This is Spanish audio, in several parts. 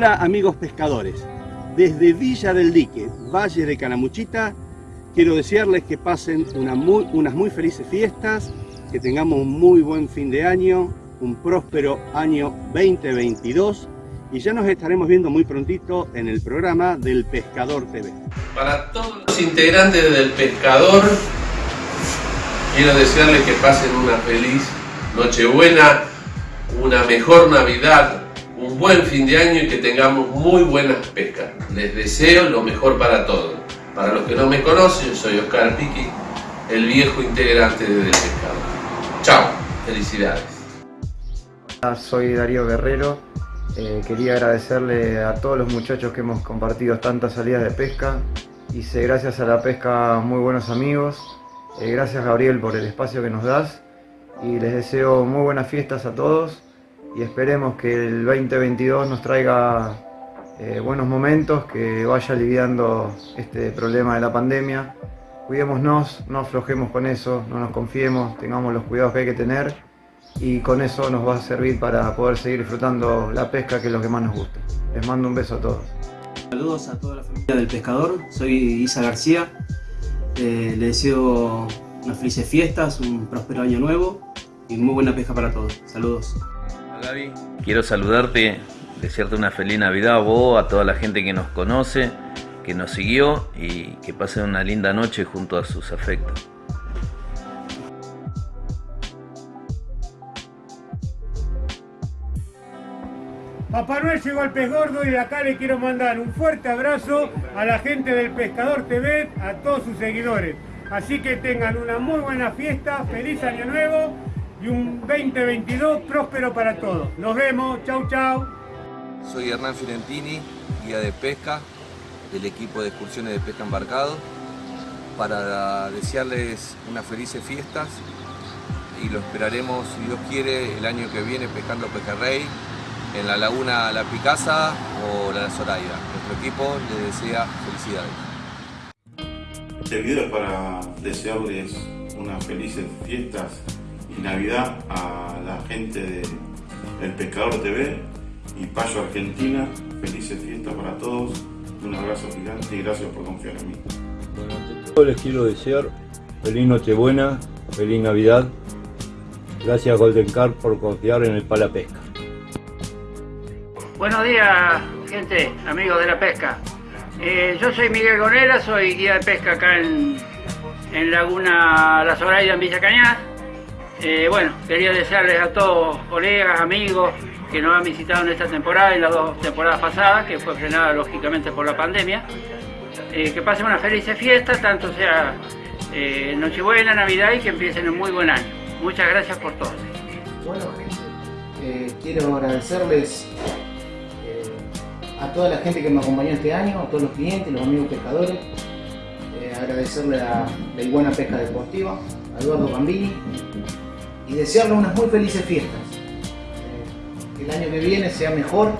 Hola amigos pescadores, desde Villa del Dique, Valle de Canamuchita, quiero desearles que pasen unas muy felices fiestas, que tengamos un muy buen fin de año, un próspero año 2022 y ya nos estaremos viendo muy prontito en el programa del Pescador TV. Para todos los integrantes del Pescador, quiero desearles que pasen una feliz Nochebuena, una mejor Navidad, un buen fin de año y que tengamos muy buenas pescas. Les deseo lo mejor para todos. Para los que no me conocen, soy Oscar Piqui, el viejo integrante de Del Pescador. Chao, felicidades. Hola, soy Darío Guerrero. Eh, quería agradecerle a todos los muchachos que hemos compartido tantas salidas de pesca. Hice gracias a la pesca muy buenos amigos. Eh, gracias Gabriel por el espacio que nos das. Y les deseo muy buenas fiestas a todos y esperemos que el 2022 nos traiga eh, buenos momentos, que vaya aliviando este problema de la pandemia. Cuidémonos, no aflojemos con eso, no nos confiemos, tengamos los cuidados que hay que tener y con eso nos va a servir para poder seguir disfrutando la pesca que es lo que más nos gusta. Les mando un beso a todos. Saludos a toda la familia del pescador, soy Isa García, eh, les deseo unas felices fiestas, un próspero año nuevo y muy buena pesca para todos. Saludos. Gaby. Quiero saludarte, desearte una feliz Navidad a vos, a toda la gente que nos conoce, que nos siguió y que pasen una linda noche junto a sus afectos. Papá Noel llegó al pez gordo y de acá le quiero mandar un fuerte abrazo a la gente del Pescador TV, a todos sus seguidores. Así que tengan una muy buena fiesta, feliz año nuevo y un 2022 próspero para todos. Nos vemos, chau chau. Soy Hernán Fiorentini, guía de pesca del equipo de excursiones de pesca embarcado, para desearles unas felices fiestas y lo esperaremos, si Dios quiere, el año que viene pescando pejerrey en la laguna La Picasa o la Zoraida. Nuestro equipo les desea felicidades. Este video es para desearles unas felices fiestas y Navidad a la gente de El Pescador TV y Payo Argentina. Felices fiestas para todos, un abrazo gigante y gracias por confiar en mí. Bueno, ante todo les quiero desear feliz Nochebuena, feliz Navidad. Gracias Golden Car por confiar en el Pala Pesca. Buenos días, gente, amigos de la pesca. Eh, yo soy Miguel Gonera, soy guía de pesca acá en, en Laguna La Zoraida, en Villa Cañas. Eh, bueno, quería desearles a todos, colegas, amigos, que nos han visitado en esta temporada y las dos temporadas pasadas, que fue frenada lógicamente por la pandemia, eh, que pasen una feliz fiesta, tanto sea eh, Nochebuena, Navidad y que empiecen un muy buen año. Muchas gracias por todo. Bueno, gente, quiero agradecerles a toda la gente que me acompañó este año, a todos los clientes, los amigos pescadores, agradecerle a la Buena Pesca Deportiva, a Eduardo Bambini, y desearle unas muy felices fiestas. Que el año que viene sea mejor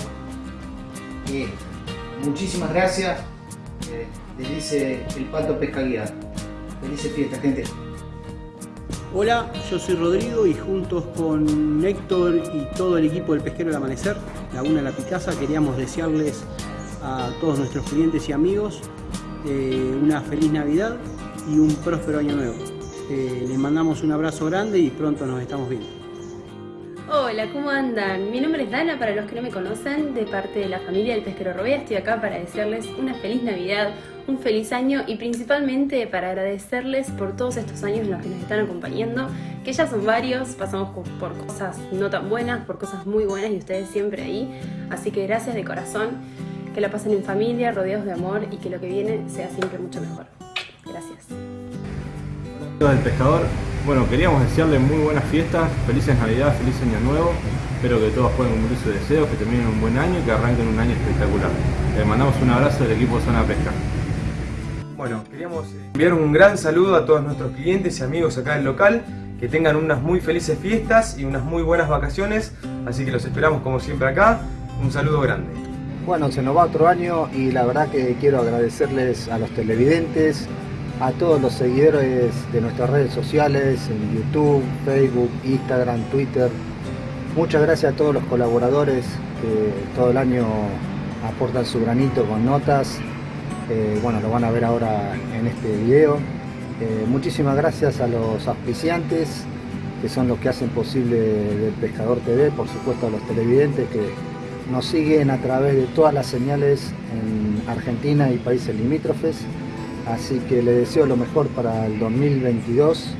Muchísimas gracias. Eh, les dice el Pato Pesca Guiado. Felices fiestas, gente. Hola, yo soy Rodrigo y juntos con Héctor y todo el equipo del Pesquero del Amanecer, Laguna La Picasa, queríamos desearles a todos nuestros clientes y amigos eh, una feliz Navidad y un próspero año nuevo. Eh, les mandamos un abrazo grande y pronto nos estamos viendo. Hola, ¿cómo andan? Mi nombre es Dana, para los que no me conocen, de parte de la familia del Pesquero Robea. Estoy acá para desearles una feliz Navidad, un feliz año y principalmente para agradecerles por todos estos años en los que nos están acompañando, que ya son varios, pasamos por cosas no tan buenas, por cosas muy buenas y ustedes siempre ahí. Así que gracias de corazón, que la pasen en familia, rodeados de amor y que lo que viene sea siempre mucho mejor. Gracias del pescador. Bueno, queríamos desearle muy buenas fiestas, felices Navidad, feliz Año Nuevo. Espero que todos puedan cumplir sus deseos, que terminen un buen año y que arranquen un año espectacular. Les mandamos un abrazo del equipo Zona Pesca. Bueno, queríamos enviar un gran saludo a todos nuestros clientes y amigos acá del local. Que tengan unas muy felices fiestas y unas muy buenas vacaciones. Así que los esperamos como siempre acá. Un saludo grande. Bueno, se nos va otro año y la verdad que quiero agradecerles a los televidentes, a todos los seguidores de nuestras redes sociales, en YouTube, Facebook, Instagram, Twitter. Muchas gracias a todos los colaboradores que todo el año aportan su granito con notas. Eh, bueno, lo van a ver ahora en este video. Eh, muchísimas gracias a los auspiciantes, que son los que hacen posible del Pescador TV, por supuesto a los televidentes que nos siguen a través de todas las señales en Argentina y países limítrofes. Así que les deseo lo mejor para el 2022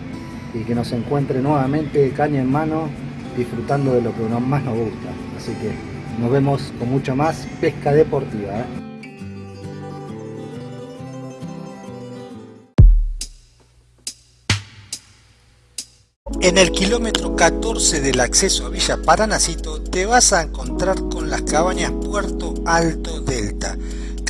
y que nos encuentre nuevamente caña en mano disfrutando de lo que más nos gusta. Así que nos vemos con mucho más pesca deportiva. ¿eh? En el kilómetro 14 del acceso a Villa Paranacito te vas a encontrar con las cabañas Puerto Alto Delta.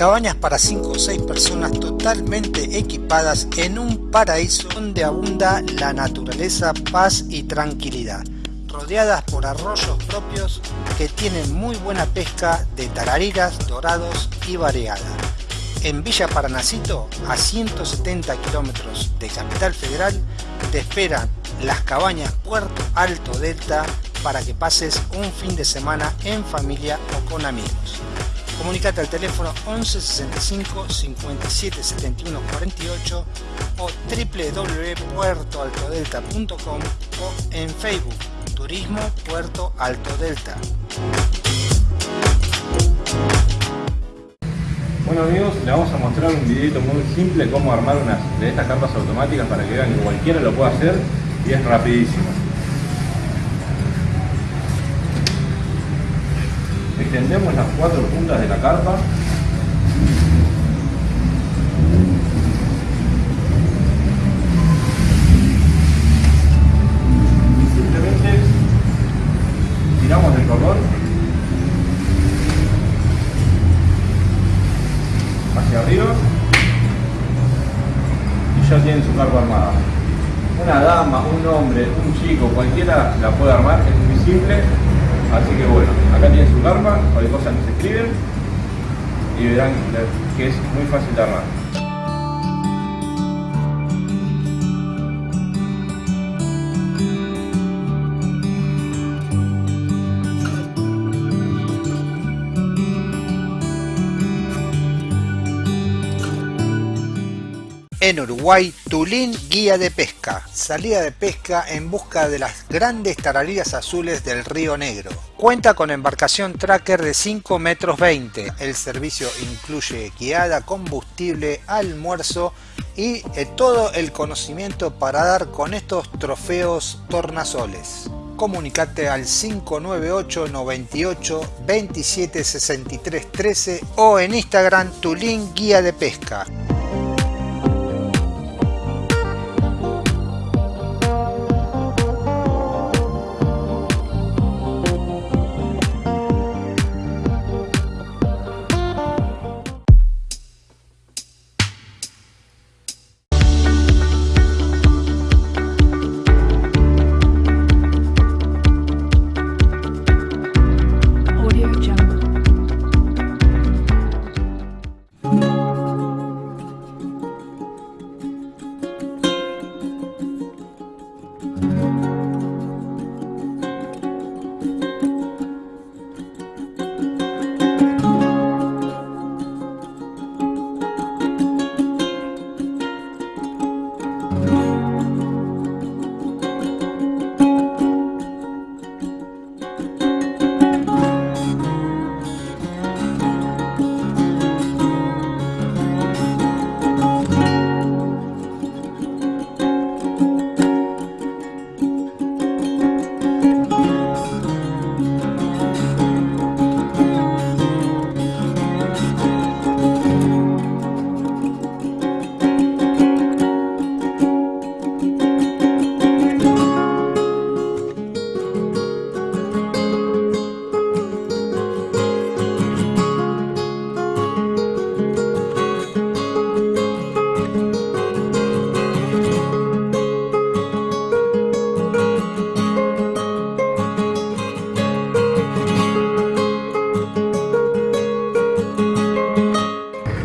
Cabañas para 5 o 6 personas totalmente equipadas en un paraíso donde abunda la naturaleza, paz y tranquilidad. Rodeadas por arroyos propios que tienen muy buena pesca de tarariras, dorados y variada. En Villa Paranacito, a 170 kilómetros de Capital Federal, te esperan las cabañas Puerto Alto Delta para que pases un fin de semana en familia o con amigos. Comunicate al teléfono 11 65 57 71 48 o www.puertoaltodelta.com o en Facebook Turismo Puerto Alto Delta. Bueno amigos, les vamos a mostrar un videito muy simple cómo armar unas de estas carpas automáticas para que vean que cualquiera lo puede hacer y es rapidísimo. Extendemos las cuatro puntas de la carpa. Y simplemente tiramos el cordón hacia arriba y ya tienen su carpa armada una dama, un hombre, un chico, cualquiera la puede armar, es muy simple. Así que bueno, acá tienen su carpa, cualquier cosa nos escriben y verán que es muy fácil de armar. En Uruguay, Tulín Guía de Pesca. Salida de pesca en busca de las grandes tarariras azules del Río Negro. Cuenta con embarcación tracker de 5 metros 20. El servicio incluye guiada, combustible, almuerzo y eh, todo el conocimiento para dar con estos trofeos tornasoles. Comunicate al 598 98 27 63 13 o en Instagram Tulín Guía de Pesca.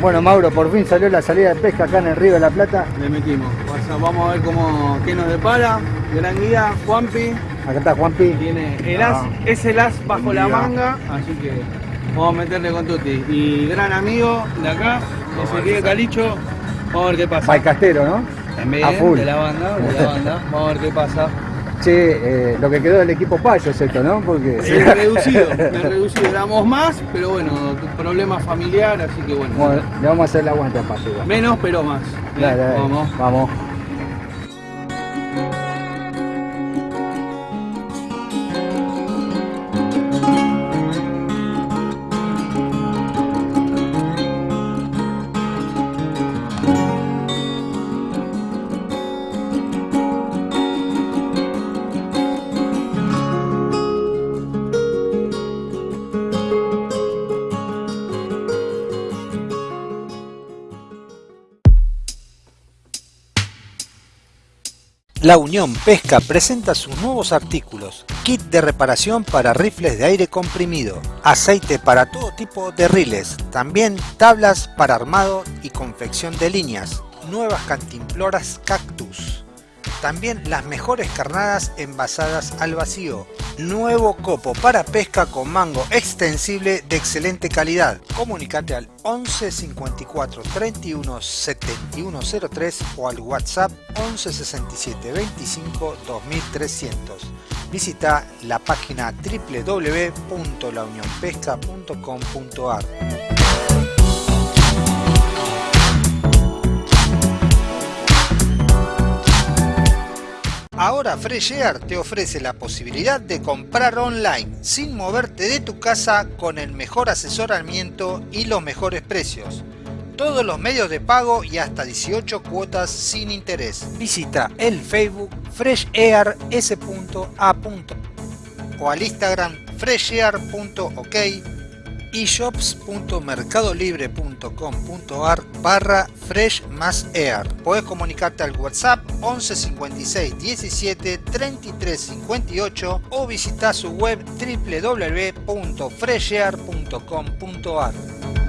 Bueno Mauro, por fin salió la salida de pesca acá en el Río de la Plata. Le metimos. vamos a ver cómo, qué nos depara. Gran guía, Juanpi. Acá está Juanpi. Tiene el as, Ah. es el as bajo la manga, así que Vamos a meterle con Tuti. Y gran amigo de acá, Ezequiel Calicho. Vamos a ver qué pasa. Balcastero, ¿no? También, A full. de la banda, de la banda. Vamos a ver qué pasa. Che, eh, lo que quedó del equipo payo es esto, ¿no? Porque... Me he reducido, me reducido. Éramos más, pero bueno, problema familiar, así que bueno. Bueno, le vamos a hacer el aguante a payo. igual. Menos, pero más. Dale, dale. Vamos. Vamos. La Unión Pesca presenta sus nuevos artículos. Kit de reparación para rifles de aire comprimido. Aceite para todo tipo de riles. También tablas para armado y confección de líneas. Nuevas cantimploras cactus. También las mejores carnadas envasadas al vacío. Nuevo copo para pesca con mango extensible de excelente calidad. Comunicate al 11 54 31 71 03 o al WhatsApp 11 67 25 2300. Visita la página www.launionpesca.com.ar. Ahora Fresh Air te ofrece la posibilidad de comprar online sin moverte de tu casa con el mejor asesoramiento y los mejores precios. Todos los medios de pago y hasta 18 cuotas sin interés. Visita el Facebook freshair.s.a. o al Instagram freshair.ok shops.mercadolibre.com.ar barra fresh más air. Puedes comunicarte al WhatsApp 11 56 17 33 58 o visita su web www.freshair.com.ar.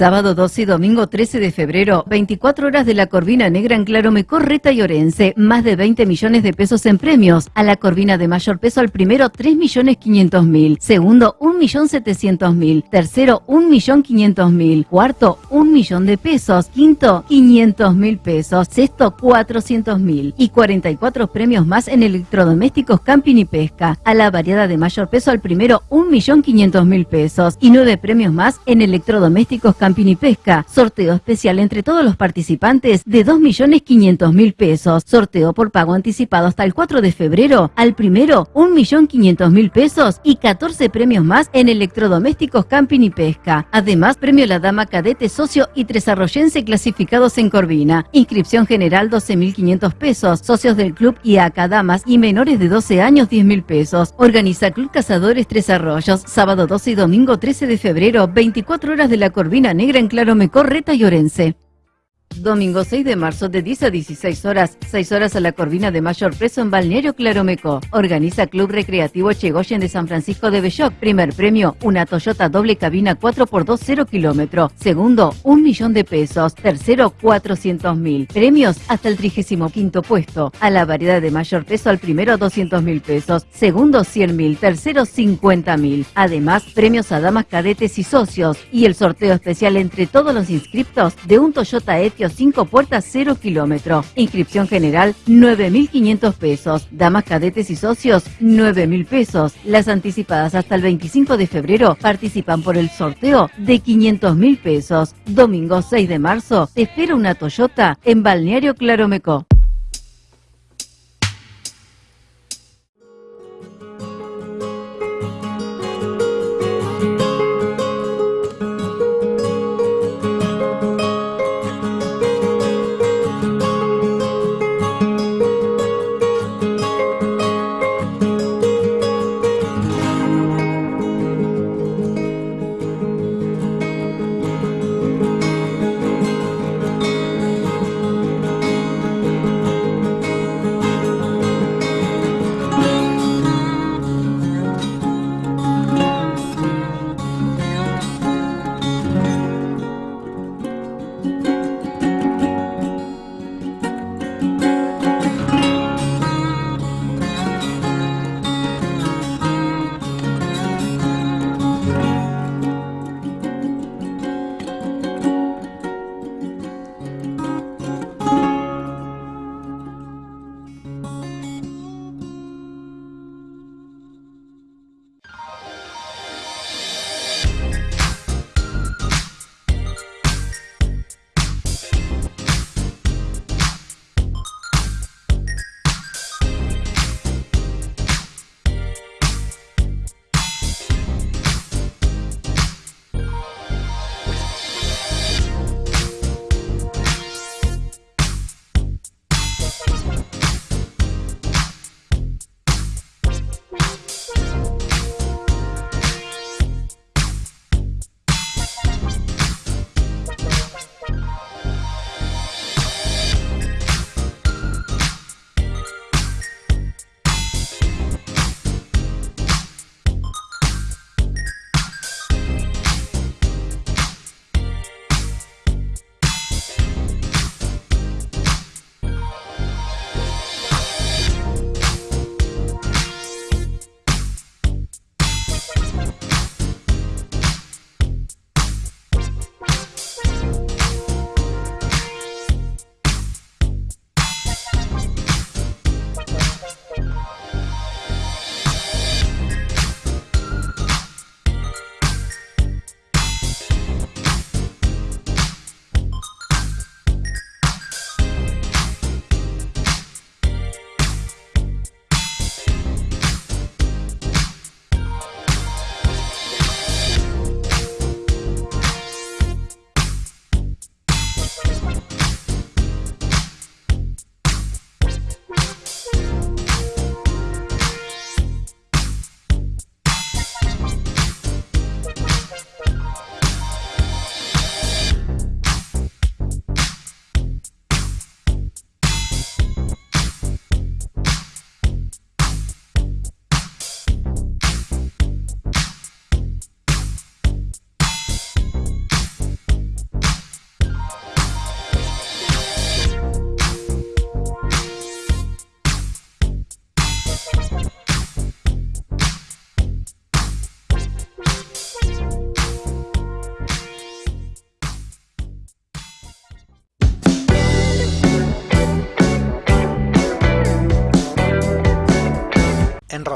Sábado 12 y domingo 13 de febrero, 24 horas de la Corvina Negra en Claromecó, Reta y Orense. Más de 20 millones de pesos en premios. A la Corvina de mayor peso al primero, 3 millones 500 mil. Segundo, 1 millón 700 mil. Tercero, 1 millón 500 mil. Cuarto, 1 millón de pesos. Quinto, 500 mil pesos. Sexto, 400 mil. Y 44 premios más en electrodomésticos, camping y pesca. A la variada de mayor peso al primero, 1 millón 500 mil pesos. Y 9 premios más en electrodomésticos, camping y pesca. Sorteo especial entre todos los participantes de 2.500.000 pesos. Sorteo por pago anticipado hasta el 4 de febrero. Al primero, 1.500.000 pesos y 14 premios más en electrodomésticos, camping y pesca. Además, premio La Dama Cadete Socio y Tres Arroyense clasificados en Corvina. Inscripción general 12.500 pesos. Socios del club y damas y menores de 12 años 10.000 pesos. Organiza Club Cazadores Tres Arroyos. Sábado 12 y domingo 13 de febrero, 24 horas de la Corvina Negra en Claromecó, Reta y Orense. Domingo 6 de marzo de 10 a 16 horas, 6 horas a la Corvina de mayor peso en Balneario Claromeco. Organiza Club Recreativo Chegoyen de San Francisco de Belloc. Primer premio, una Toyota doble cabina 4x2 0 kilómetro. Segundo, un millón de pesos. Tercero, 400 mil. Premios hasta el 35 puesto. A la variedad de mayor peso al primero 200 mil pesos. Segundo, 100 mil. Tercero, 50 mil. Además, premios a damas cadetes y socios. Y el sorteo especial entre todos los inscriptos de un Toyota Etios 5 puertas 0 kilómetro. Inscripción general 9.500 pesos. Damas cadetes y socios 9.000 pesos. Las anticipadas hasta el 25 de febrero participan por el sorteo de 500.000 pesos. Domingo 6 de marzo espera una Toyota en Balneario Claromecó.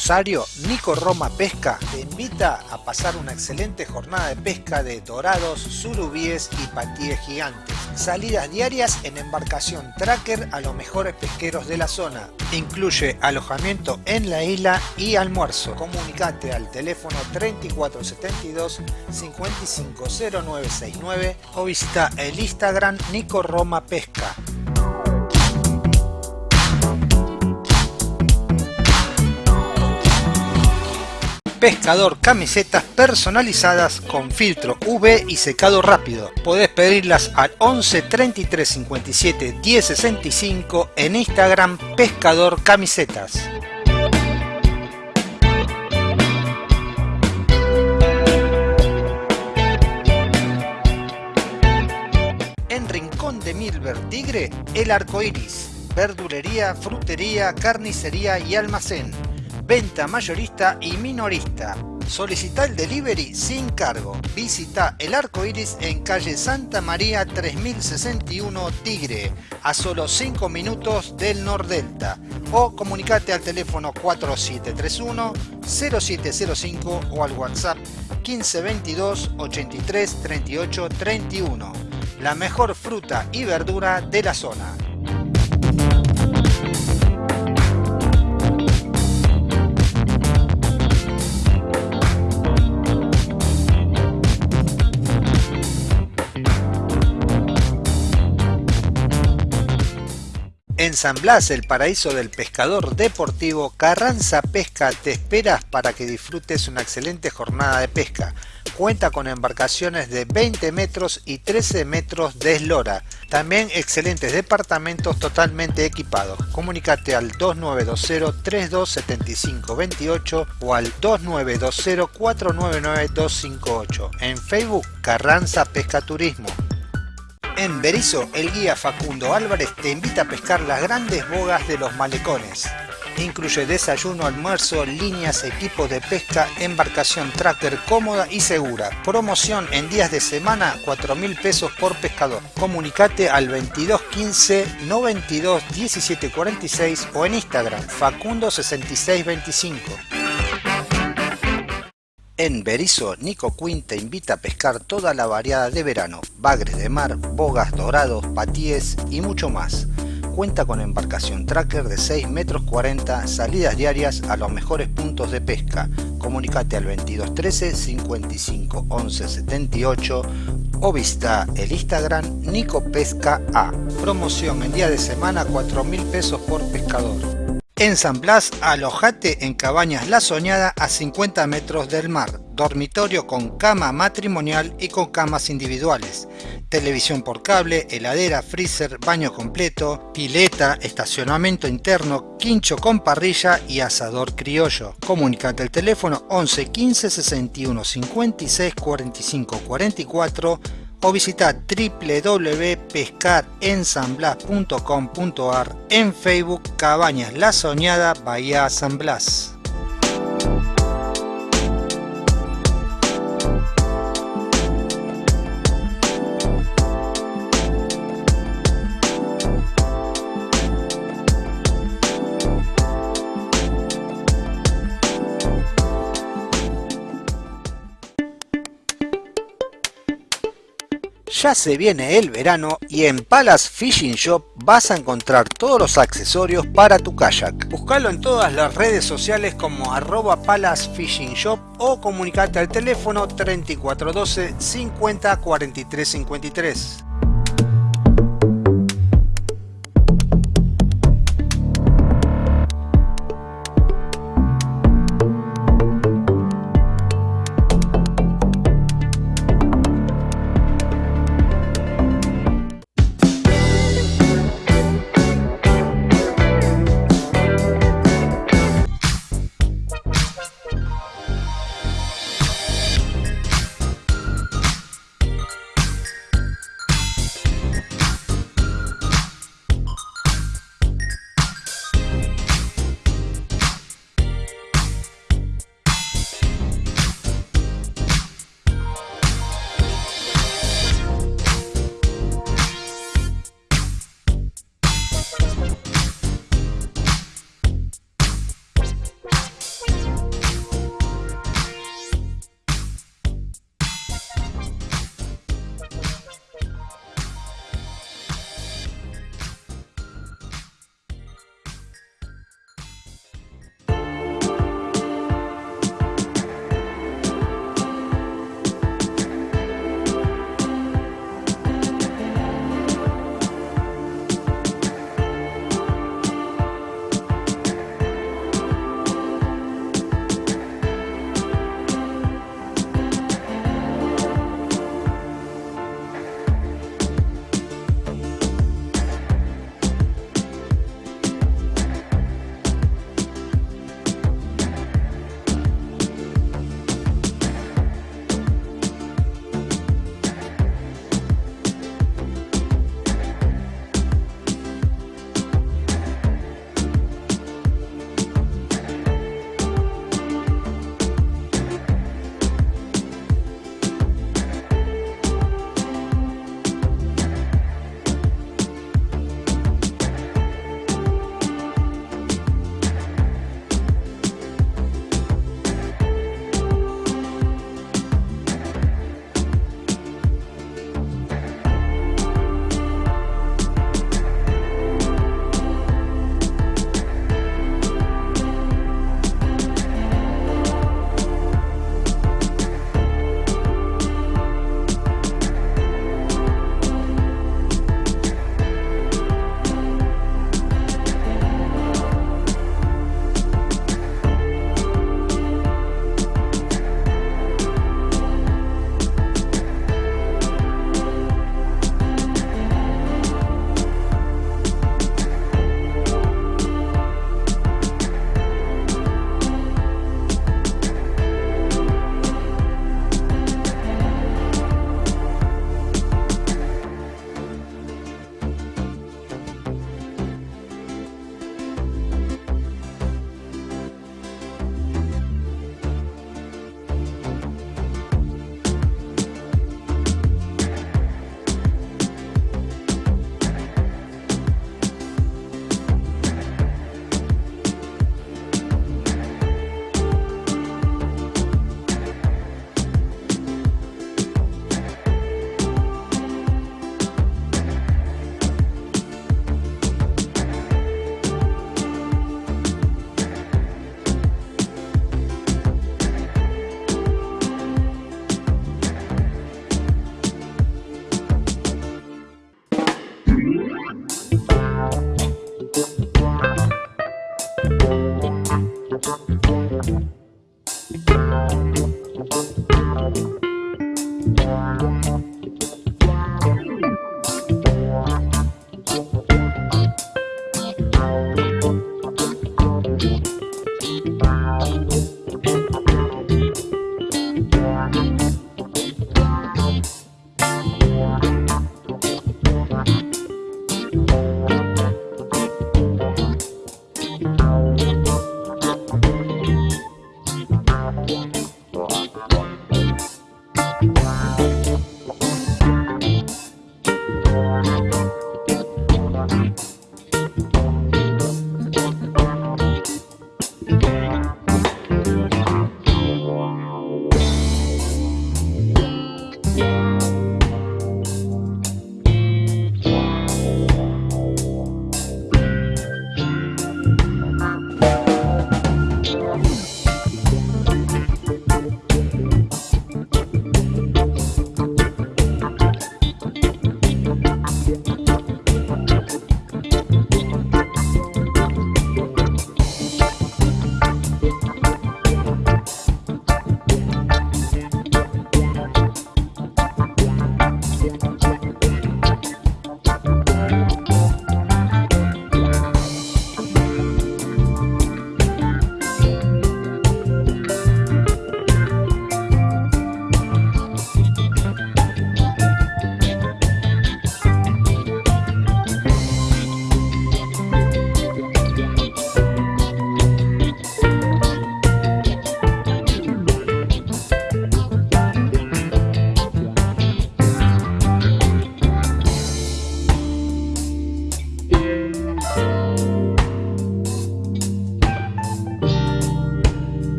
Rosario, Nico Roma Pesca te invita a pasar una excelente jornada de pesca de dorados, surubíes y patíes gigantes. Salidas diarias en embarcación tracker a los mejores pesqueros de la zona. Incluye alojamiento en la isla y almuerzo. Comunicate al teléfono 3472 550969 o visita el Instagram Nico Roma Pesca. Pescador camisetas personalizadas con filtro UV y secado rápido. Podés pedirlas al 11 33 57 10 65 en Instagram Pescador Camisetas. En Rincón de Milver Tigre, el arco iris, verdulería, frutería, carnicería y almacén venta mayorista y minorista. Solicita el delivery sin cargo. Visita el arco iris en calle Santa María 3061 Tigre, a solo 5 minutos del Nordelta. O comunicate al teléfono 4731 0705 o al WhatsApp 1522 83 38 31. La mejor fruta y verdura de la zona. En San Blas, el paraíso del pescador deportivo, Carranza Pesca te esperas para que disfrutes una excelente jornada de pesca. Cuenta con embarcaciones de 20 metros y 13 metros de eslora. También excelentes departamentos totalmente equipados. Comunicate al 2920-327528 o al 2920-499-258. En Facebook, Carranza Pesca Turismo. En Berizo, el guía Facundo Álvarez te invita a pescar las grandes bogas de los malecones. Incluye desayuno, almuerzo, líneas, equipos de pesca, embarcación tracker cómoda y segura. Promoción en días de semana, 4 mil pesos por pescador. Comunicate al 2215 92 17 46 o en Instagram Facundo 6625. En Berizo, Nico Quinn te invita a pescar toda la variada de verano, bagres de mar, bogas, dorados, patíes y mucho más. Cuenta con embarcación tracker de 6 metros 40, salidas diarias a los mejores puntos de pesca. Comunicate al 2213 55 11 78 o visita el Instagram Nico Pesca A. Promoción en día de semana 4 mil pesos por pescador. En San Blas, alojate en Cabañas La Soñada a 50 metros del mar, dormitorio con cama matrimonial y con camas individuales, televisión por cable, heladera, freezer, baño completo, pileta, estacionamiento interno, quincho con parrilla y asador criollo. Comunicate al teléfono 11 15 61 56 45 44 o visita www.pescarensamblas.com.ar en Facebook Cabañas La Soñada Bahía San Blas. Ya se viene el verano y en Palace Fishing Shop vas a encontrar todos los accesorios para tu kayak. Búscalo en todas las redes sociales como arroba Palace Fishing Shop o comunicate al teléfono 3412 50 43 53.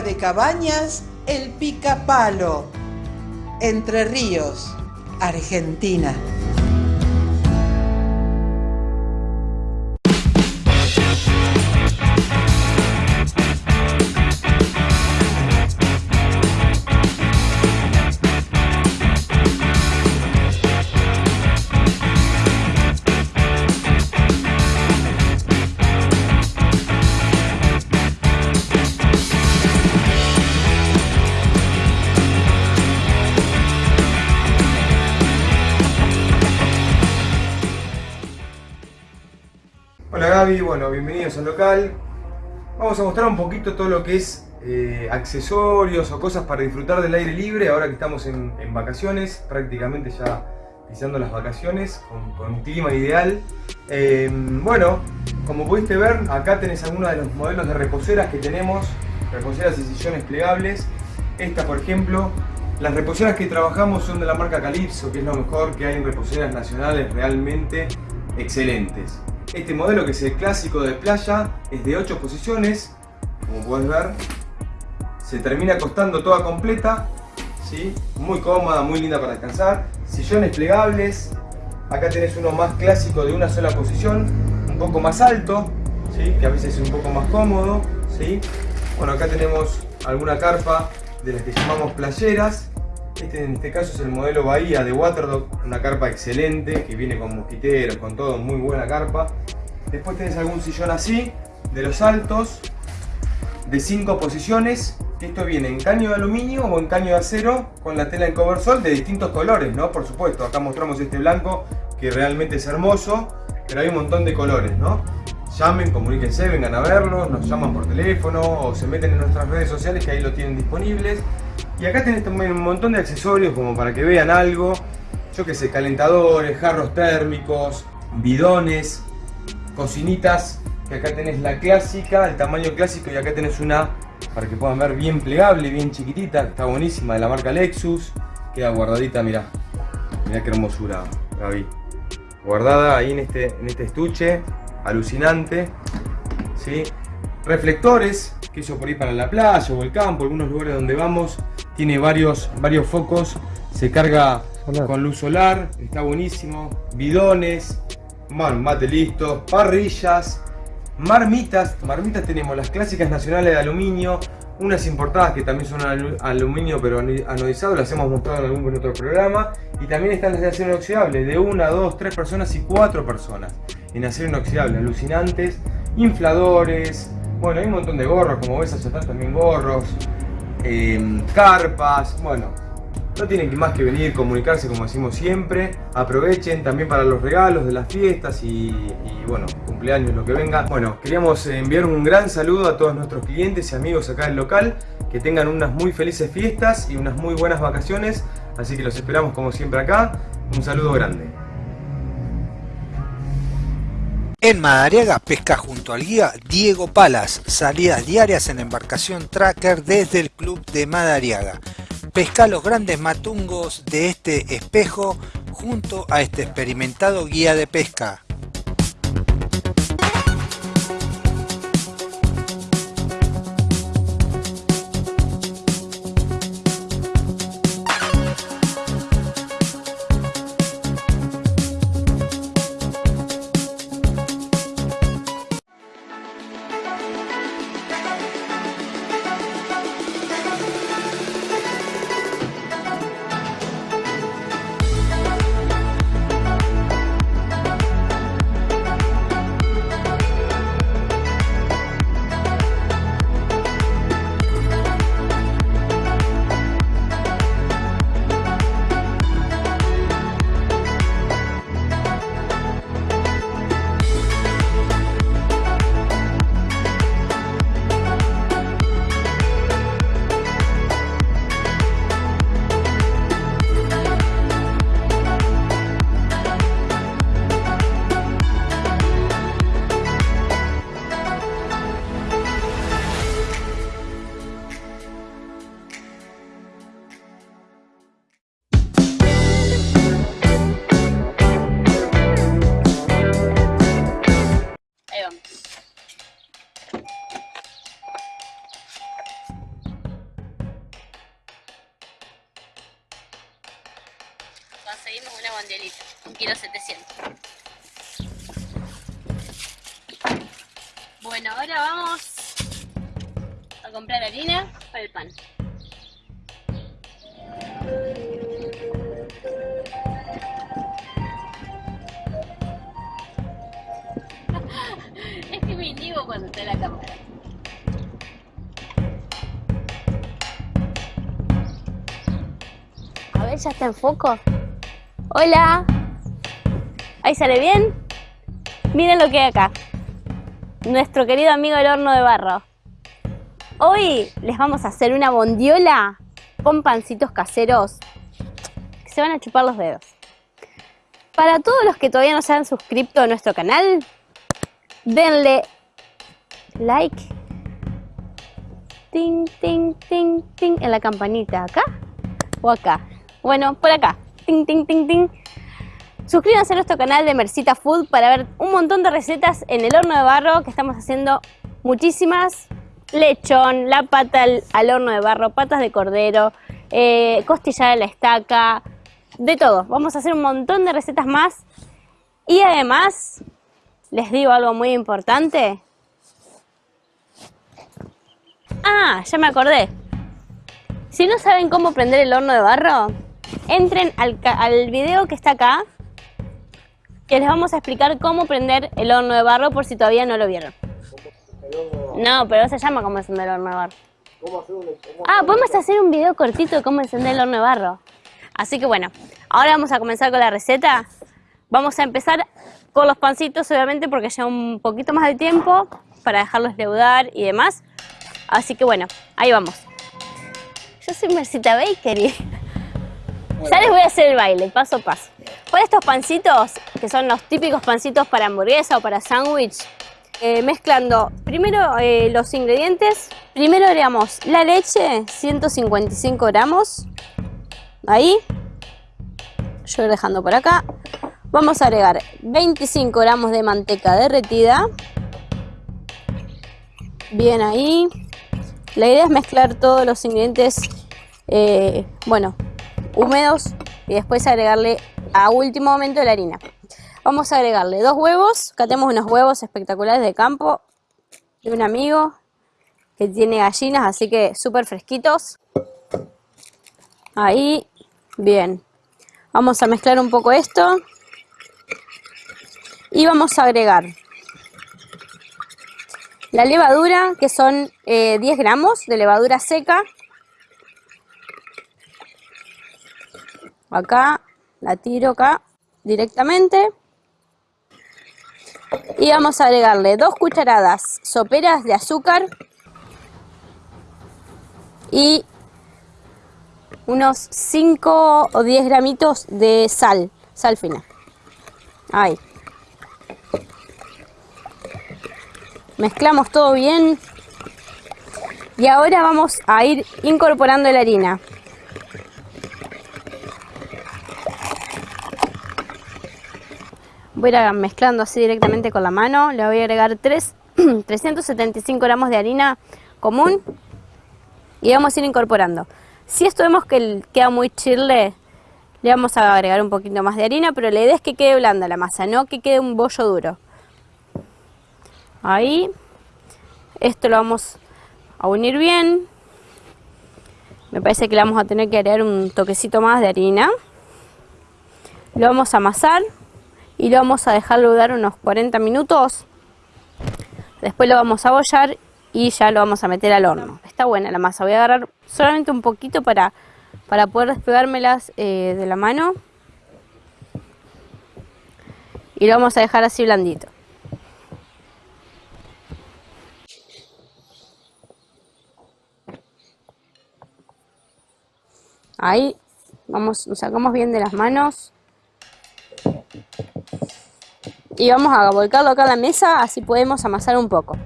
De cabañas El Pica Palo, Entre Ríos, Argentina. Bueno, bienvenidos al local. Vamos a mostrar un poquito todo lo que es eh, accesorios o cosas para disfrutar del aire libre ahora que estamos en, vacaciones, prácticamente ya pisando las vacaciones con, un clima ideal. Eh, bueno, como pudiste ver, acá tenés algunos de los modelos de reposeras que tenemos, reposeras y sillones plegables. Esta, por ejemplo, las reposeras que trabajamos son de la marca Calypso, que es lo mejor que hay en reposeras nacionales realmente excelentes. Este modelo que es el clásico de playa es de 8 posiciones, como puedes ver. Se termina acostando toda completa, ¿sí? muy cómoda, muy linda para descansar. Sillones plegables, acá tenés uno más clásico de una sola posición, un poco más alto, ¿sí? que a veces es un poco más cómodo. ¿sí? Bueno, acá tenemos alguna carpa de las que llamamos playeras. Este en este caso es el modelo Bahía de Waterdog, una carpa excelente que viene con mosquiteros, con todo, muy buena carpa. Después tenés algún sillón así, de los altos, de 5 posiciones. Esto viene en caño de aluminio o en caño de acero con la tela en coversol de distintos colores, ¿no? Por supuesto, acá mostramos este blanco que realmente es hermoso, pero hay un montón de colores, ¿no? Llamen, comuníquense, vengan a verlos, nos llaman por teléfono o se meten en nuestras redes sociales que ahí lo tienen disponibles. Y acá tenés también un montón de accesorios como para que vean algo. Yo que sé, calentadores, jarros térmicos, bidones, cocinitas. Que acá tenés la clásica, el tamaño clásico y acá tenés una para que puedan ver bien plegable, bien chiquitita. Está buenísima, de la marca Lexus. Queda guardadita, mirá. Mirá qué hermosura, Gaby. Guardada ahí en este, en este estuche. Alucinante. ¿sí? Reflectores, que eso por ahí para la playa o el campo, algunos lugares donde vamos. Tiene varios, varios focos. Se carga con luz solar. Está buenísimo. Bidones. Bueno, mate listo. Parrillas. Marmitas. Marmitas tenemos las clásicas nacionales de aluminio. Unas importadas que también son alu- aluminio pero anodizado, las hemos mostrado en algún otro programa. Y también están las de acero inoxidable, de una, dos, tres personas y cuatro personas. En acero inoxidable, alucinantes. Infladores. Bueno, hay un montón de gorros, como ves allá atrás también gorros. em, carpas, bueno. No tienen más que venir, comunicarse como decimos siempre. Aprovechen también para los regalos de las fiestas y, y, bueno, cumpleaños, lo que venga. Bueno, queríamos enviar un gran saludo a todos nuestros clientes y amigos acá del local. Que tengan unas muy felices fiestas y unas muy buenas vacaciones. Así que los esperamos como siempre acá. Un saludo grande. En Madariaga pesca junto al guía Diego Palas, salidas diarias en embarcación tracker desde el club de Madariaga. Pesca los grandes matungos de este espejo junto a este experimentado guía de pesca. Ya está en foco. Hola. Ahí sale bien. Miren lo que hay acá. Nuestro querido amigo el horno de barro. Hoy les vamos a hacer una bondiola con pancitos caseros que se van a chupar los dedos. Para todos los que todavía no se han suscrito a nuestro canal, denle like, ting, ting, ting, ting, en la campanita, acá o acá. Bueno, por acá, ting, ting, ting, ting. Suscríbanse a nuestro canal de Mercita Food para ver un montón de recetas en el horno de barro que estamos haciendo muchísimas. Lechón, la pata al, horno de barro, patas de cordero, eh, costilla a la estaca, de todo. Vamos a hacer un montón de recetas más. Y además, les digo algo muy importante. Ah, ya me acordé. Si no saben cómo prender el horno de barro, entren al, video que está acá, que les vamos a explicar cómo prender el horno de barro por si todavía no lo vieron. No, pero se llama cómo encender el horno de barro. Ah, podemos hacer un video cortito de cómo encender el horno de barro. Así que bueno, ahora vamos a comenzar con la receta. Vamos a empezar con los pancitos, obviamente, porque lleva un poquito más de tiempo para dejarlos leudar y demás. Así que bueno, ahí vamos. Yo soy Mercita Bakery. Ya les voy a hacer el baile, paso a paso. Con estos pancitos, que son los típicos pancitos para hamburguesa o para sándwich, eh, mezclando primero eh, los ingredientes. Primero agregamos la leche, 155 gramos. Ahí. Yo voy dejando por acá. Vamos a agregar 25 gramos de manteca derretida. Bien ahí. La idea es mezclar todos los ingredientes, eh, bueno, húmedos y después agregarle a último momento la harina. Vamos a agregarle dos huevos. Acá tenemos unos huevos espectaculares de campo de un amigo que tiene gallinas, así que súper fresquitos. Ahí, bien. Vamos a mezclar un poco esto. Y vamos a agregar la levadura, que son eh, 10 gramos de levadura seca. Acá, la tiro acá directamente. Y vamos a agregarle dos cucharadas soperas de azúcar. Y unos 5 o 10 gramitos de sal, sal fina. Ahí. Mezclamos todo bien. Y ahora vamos a ir incorporando la harina. Voy a ir mezclando así directamente con la mano. Le voy a agregar 3, 375 gramos de harina común. Y vamos a ir incorporando. Si esto vemos que queda muy chirle, le vamos a agregar un poquito más de harina, pero la idea es que quede blanda la masa, no que quede un bollo duro. Ahí. Esto lo vamos a unir bien. Me parece que le vamos a tener que agregar un toquecito más de harina. Lo vamos a amasar y lo vamos a dejar dar unos 40 minutos. Después lo vamos a bollar y ya lo vamos a meter al horno. Está buena la masa. Voy a agarrar solamente un poquito para, para poder despegármelas eh, de la mano. Y lo vamos a dejar así blandito. Ahí vamos, nos sacamos bien de las manos. Y vamos a volcarlo acá a la mesa, así podemos amasar un poco.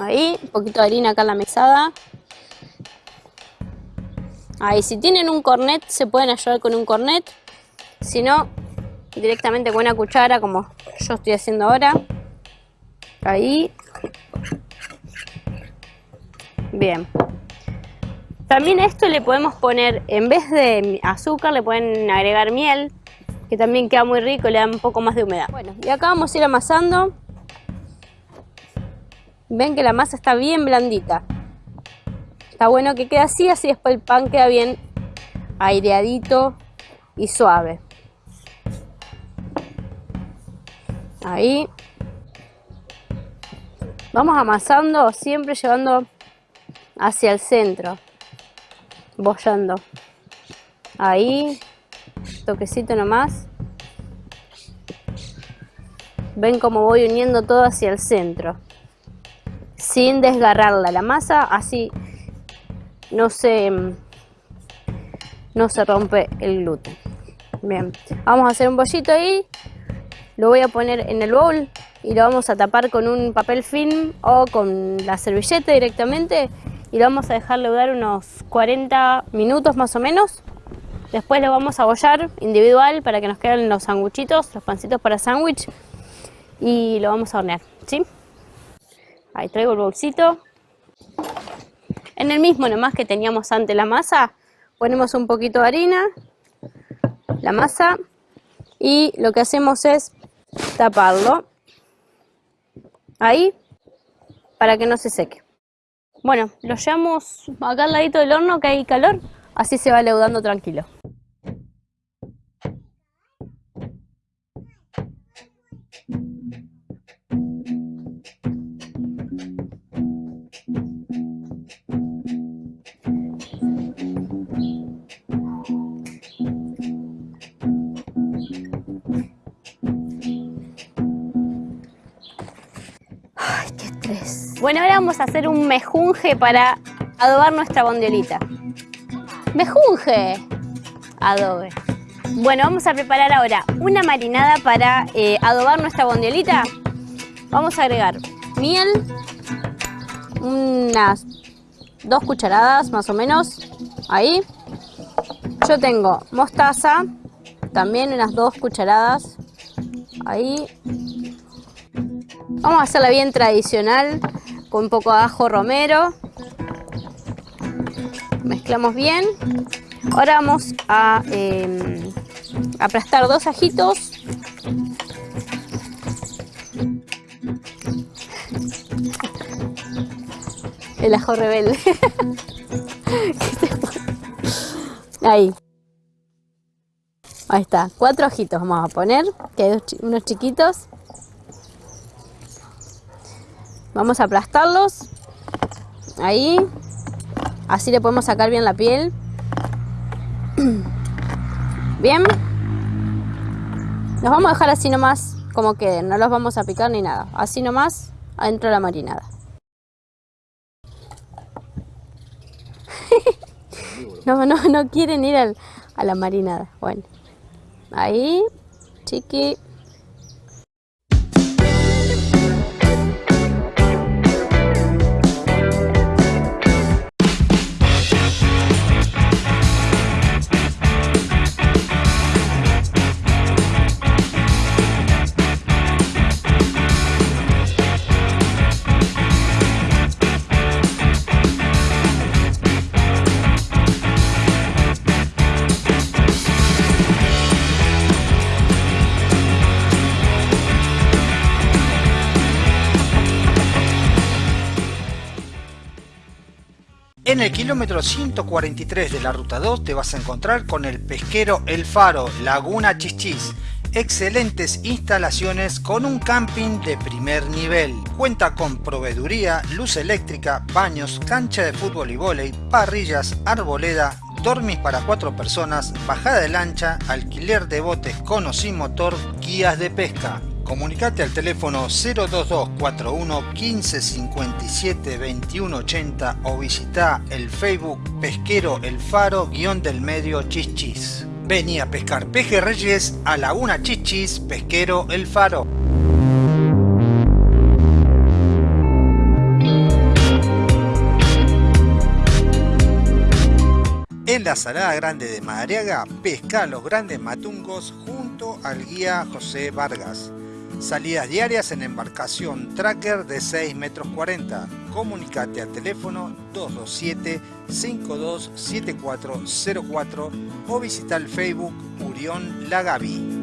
Ahí, un poquito de harina acá en la mesada. Ahí, si tienen un cornet, se pueden ayudar con un cornet. Si no, directamente con una cuchara, como yo estoy haciendo ahora. Ahí. Bien. También a esto le podemos poner, en vez de azúcar, le pueden agregar miel, que también queda muy rico le da un poco más de humedad. Bueno, y acá vamos a ir amasando. Ven que la masa está bien blandita. Está bueno que quede así, así después el pan queda bien aireadito y suave. Ahí. Vamos amasando, siempre llevando hacia el centro bollando. Ahí, toquecito nomás. Ven cómo voy uniendo todo hacia el centro. Sin desgarrarla la masa, así no se, no se rompe el gluten. Bien, vamos a hacer un bollito ahí. Lo voy a poner en el bowl y lo vamos a tapar con un papel film o con la servilleta directamente y lo vamos a dejar leudar unos 40 minutos más o menos. Después lo vamos a bollar individual para que nos queden los sanguchitos, los pancitos para sándwich y lo vamos a hornear, ¿sí? Ahí traigo el bolsito. En el mismo nomás que teníamos antes la masa, ponemos un poquito de harina, la masa y lo que hacemos es taparlo ahí para que no se seque. Bueno, lo llevamos acá al ladito del horno que hay calor, así se va leudando tranquilo. Bueno, ahora vamos a hacer un mejunje para adobar nuestra bondiolita. ¡Mejunje! Adobe. Bueno, vamos a preparar ahora una marinada para eh, adobar nuestra bondiolita. Vamos a agregar miel, unas dos cucharadas más o menos, ahí. Yo tengo mostaza, también unas dos cucharadas, ahí. Vamos a hacerla bien tradicional, con un poco de ajo romero. Mezclamos bien. Ahora vamos a em, aplastar dos ajitos. El ajo rebelde. Ahí. Ahí está. Cuatro ajitos vamos a poner, que hay unos chiquitos. Vamos a aplastarlos. Ahí. Así le podemos sacar bien la piel. Bien. Los vamos a dejar así nomás como queden. No los vamos a picar ni nada. Así nomás adentro de la marinada. no, no, no quieren ir a la marinada. Bueno. Ahí. Chiqui. Kilómetro 143 de la ruta 2 te vas a encontrar con el pesquero El Faro, Laguna Chichis. Excelentes instalaciones con un camping de primer nivel. Cuenta con proveeduría, luz eléctrica, baños, cancha de fútbol y vóley, parrillas, arboleda, dormis para cuatro personas, bajada de lancha, alquiler de botes con o sin motor, guías de pesca. Comunicate al teléfono 02241 1557 2180 o visita el Facebook Pesquero El Faro guion del medio Chichis. Vení a pescar pejerreyes a Laguna Chichis Pesquero El Faro. En la Salada Grande de Madariaga, pesca los grandes matungos junto al guía José Vargas Salidas diarias en embarcación tracker de 6 metros 40. Comunicate al teléfono 227-527404 o visita el Facebook Urión Lagavi.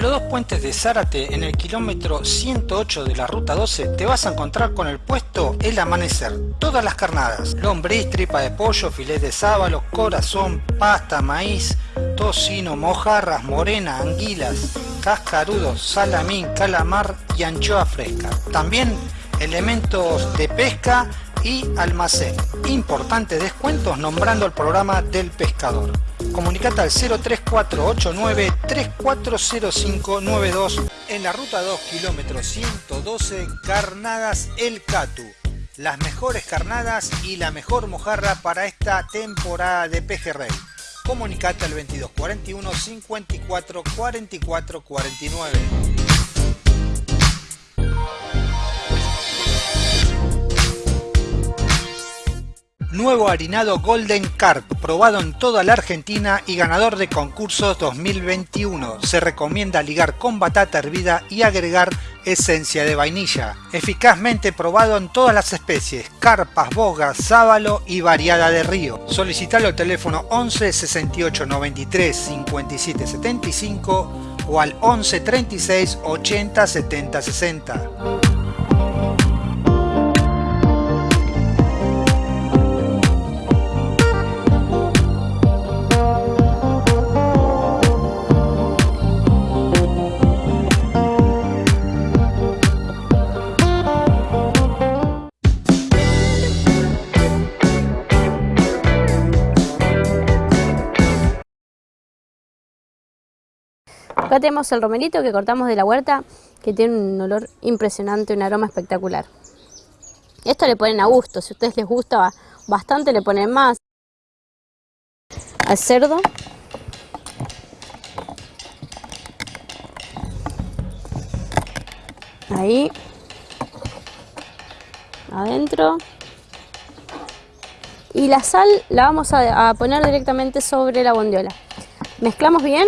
Los dos puentes de Zárate, en el kilómetro 108 de la ruta 12, te vas a encontrar con el puesto El Amanecer. Todas las carnadas, lombriz, tripa de pollo, filet de sábalo, corazón, pasta, maíz, tocino, mojarras, morena, anguilas, cascarudos, salamín, calamar y anchoa fresca. También elementos de pesca y almacén. Importantes descuentos nombrando el programa del pescador. Comunicate al 03489 340592 en la ruta 2 kilómetro 112 Carnadas El Catu. Las mejores carnadas y la mejor mojarra para esta temporada de pejerrey. Comunicate al 2241 54 44 49. Nuevo harinado Golden Carp, probado en toda la Argentina y ganador de concursos 2021. Se recomienda ligar con batata hervida y agregar esencia de vainilla. Eficazmente probado en todas las especies, carpas, bogas, sábalo y variada de río. Solicitalo al teléfono 11 68 93 57 75 o al 11 36 80 70 60. Acá tenemos el romerito que cortamos de la huerta, que tiene un olor impresionante, un aroma espectacular. Esto le ponen a gusto, si a ustedes les gusta bastante le ponen más. Al cerdo. Ahí. Adentro. Y la sal la vamos a, a poner directamente sobre la bondiola. Mezclamos bien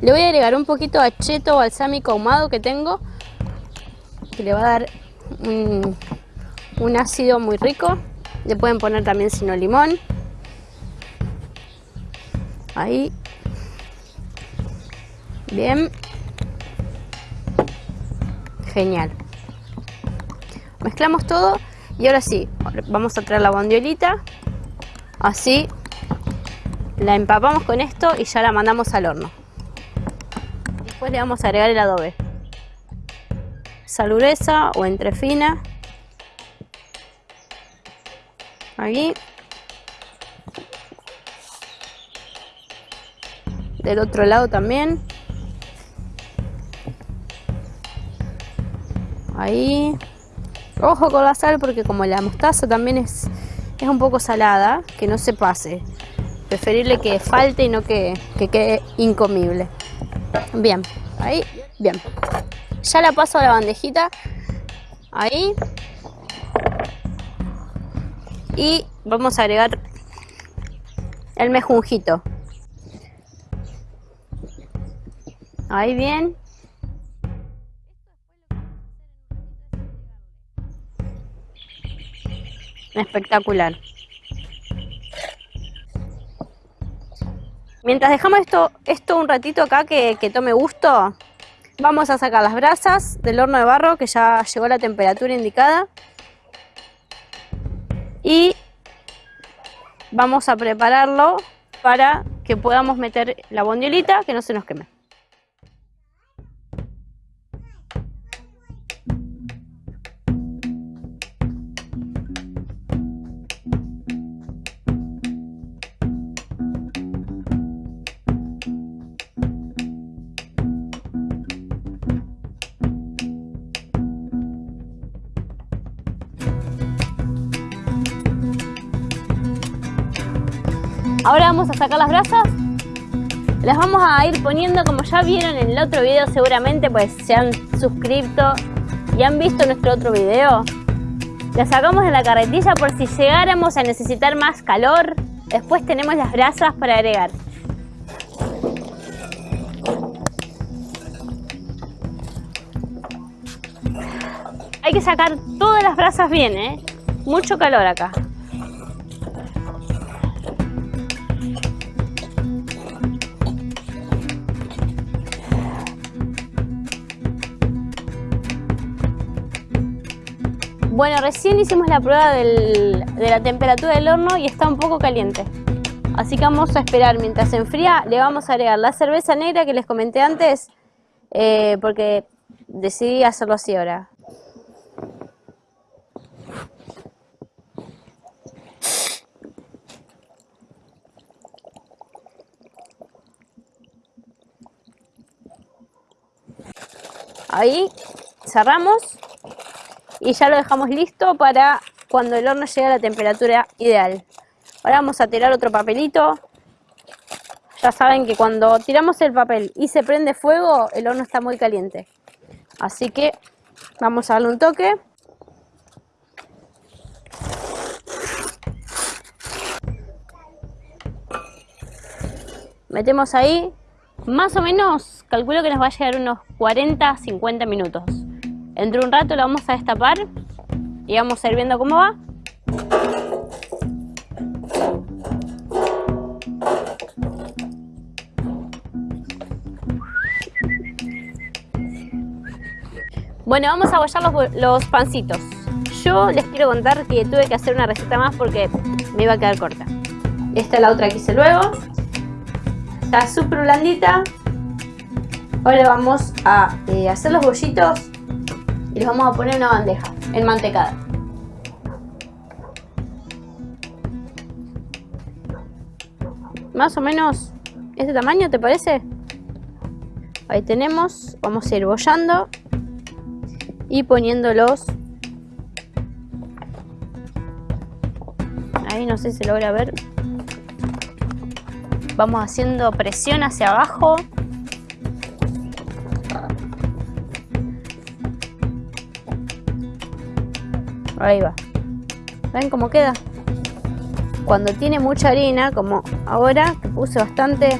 le voy a agregar un poquito de acheto balsámico ahumado que tengo, que le va a dar un, un ácido muy rico. Le pueden poner también sino limón. Ahí. Bien. Genial. Mezclamos todo y ahora sí, vamos a traer la bondiolita. Así la empapamos con esto y ya la mandamos al horno. Después le vamos a agregar el adobe. Sal gruesa o entre fina. Aquí. Del otro lado también. Ahí. Ojo con la sal porque como la mostaza también es, es un poco salada, que no se pase. Preferible que falte y no que, que quede incomible. Bien, ahí, bien. Ya la paso a la bandejita. Ahí. Y vamos a agregar el mejunjito. Ahí bien. Espectacular. Mientras dejamos esto, esto un ratito acá que, que tome gusto, vamos a sacar las brasas del horno de barro que ya llegó a la temperatura indicada. Y vamos a prepararlo para que podamos meter la bondiolita que no se nos queme. Ahora vamos a sacar las brasas. Las vamos a ir poniendo como ya vieron en el otro video seguramente, pues se han suscrito y han visto nuestro otro video. Las sacamos de la carretilla por si llegáramos a necesitar más calor. Después tenemos las brasas para agregar. Hay que sacar todas las brasas bien, ¿eh? Mucho calor acá. Bueno, recién hicimos la prueba de la temperatura del horno y está un poco caliente. Así que vamos a esperar mientras se enfría. Le vamos a agregar la cerveza negra que les comenté antes eh, porque decidí hacerlo así ahora. Ahí cerramos y ya lo dejamos listo para cuando el horno llegue a la temperatura ideal. Ahora vamos a tirar otro papelito. Ya saben que cuando tiramos el papel y se prende fuego, el horno está muy caliente. Así que vamos a darle un toque. Metemos ahí, más o menos, calculo que nos va a llegar unos 40-50 minutos. Entre un rato lo vamos a destapar y vamos a ir viendo cómo va. Bueno, vamos a bollar los, los, pancitos. Yo les quiero contar que tuve que hacer una receta más porque me iba a quedar corta. Esta es la otra que hice luego. Está súper blandita. Ahora vamos a eh, hacer los bollitos y los vamos a poner una bandeja, en mantecada. Más o menos este tamaño, ¿te parece? Ahí tenemos, vamos a ir bollando y poniéndolos. Ahí no sé si se logra ver. Vamos haciendo presión hacia abajo Ahí va. ¿Ven cómo queda? Cuando tiene mucha harina, como ahora, que puse bastante,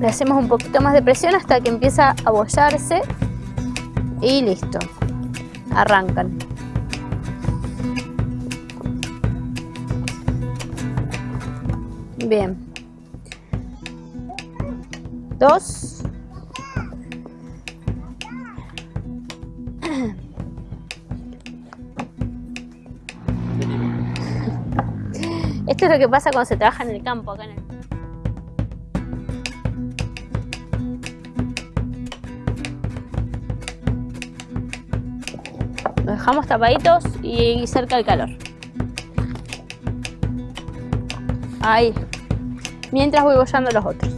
le hacemos un poquito más de presión hasta que empieza a bollarse y listo. Arrancan. Bien. Dos. Esto es lo que pasa cuando se trabaja en el campo, acá en el... Lo dejamos tapaditos y cerca del calor. Ahí. Mientras voy bollando los otros.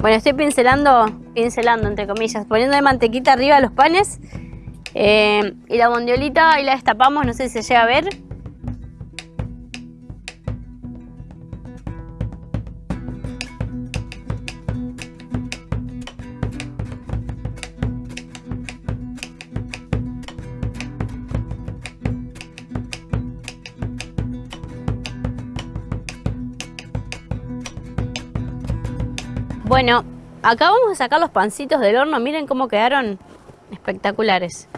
Bueno, estoy pincelando, pincelando entre comillas, poniendo de mantequita arriba los panes eh, y la bondiolita ahí la destapamos, no sé si se llega a ver. Bueno, acá vamos a sacar los pancitos del horno. Miren cómo quedaron espectaculares.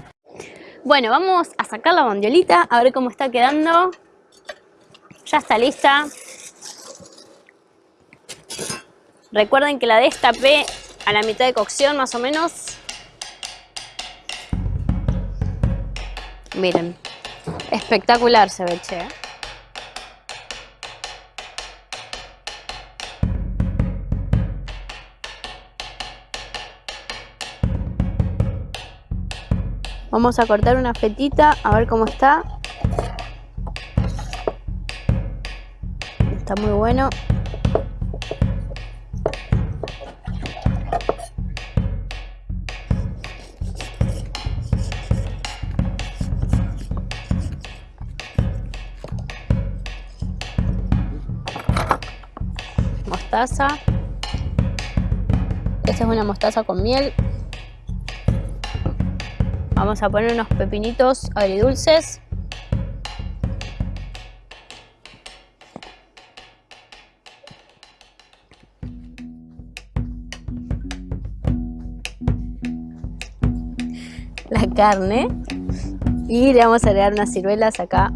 Bueno, vamos a sacar la bondiolita, a ver cómo está quedando. Ya está lista. Recuerden que la destapé a la mitad de cocción más o menos. Miren, espectacular se ve, che. Vamos a cortar una fetita, a ver cómo está. Está muy bueno. Mostaza. Esta es una mostaza con miel. Vamos a poner unos pepinitos agridulces. La carne. Y le vamos a agregar unas ciruelas acá